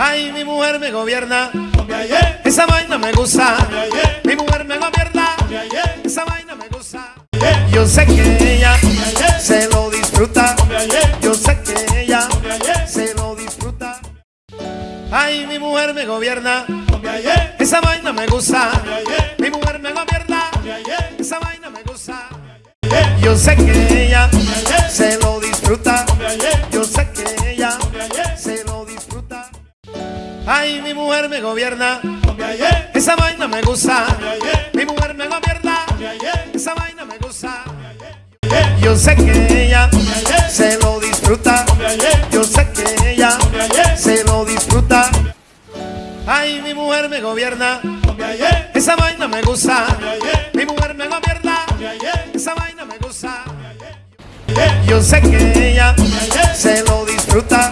Ay, mi mujer me gobierna. Esa vaina me gusta. Mi mujer me gobierna. Esa vaina me gusta. Yo sé que ella se lo disfruta. Yo sé que ella se lo disfruta. Ay, mi mujer me gobierna. Esa vaina me gusta. Mi mujer me gobierna. Esa vaina me gusta. Yo sé que ella se lo disfruta. Yo sé que Ay, mi mujer me gobierna. Esa vaina me gusta. Mi mujer me gobierna. Esa vaina me gusta. Yo sé que ella se lo disfruta. Yo sé que ella se lo disfruta. Ay, mi mujer me gobierna. Esa vaina me gusta. Mi mujer me gobierna. Esa vaina me gusta. Yo sé que ella se lo disfruta.